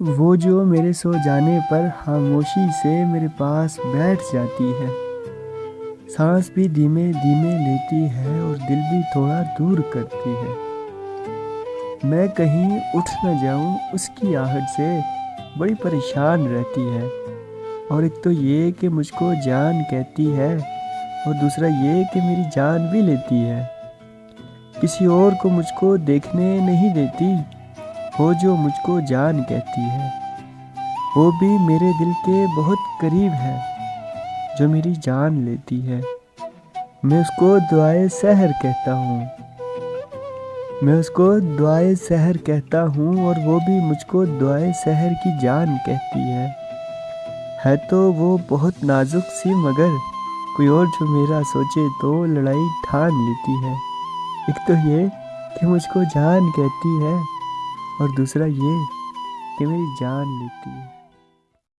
وہ جو میرے سو جانے پر خاموشی سے میرے پاس بیٹھ جاتی ہے۔ سانس بھی دھیمے دھیمے لیتی ہے اور دل بھی تھوڑا دور کرتی ہے۔ میں کہیں اٹھ نہ جاؤں، اس کی آہٹ سے بڑی پریشان رہتی ہے۔ اور ایک تو یہ کہ مجھ کو جان کہتی ہے، اور دوسرا یہ کہ میری جان بھی لیتی ہے۔ کسی اور کو مجھ کو دیکھنے نہیں دیتی۔ وہ جو مجھ کو جان کہتی ہے، وہ بھی میرے دل کے بہت قریب ہے، جو میری جان لیتی ہے۔ میں اس کو دعائے سحر کہتا ہوں۔ میں اس کو دعائے سحر کہتا ہوں اور وہ بھی مجھ کو دعائے سحر کی جان کہتی ہے۔ ہے تو وہ بہت نازک سی مگر کوئی اور جو میرا سوچے تو لڑائی ٹھان لیتی ہے۔ ایک تو یہ کہ مجھ کو جان کہتی ہے اور دوسرا یہ کہ میری جان لیتی ہے۔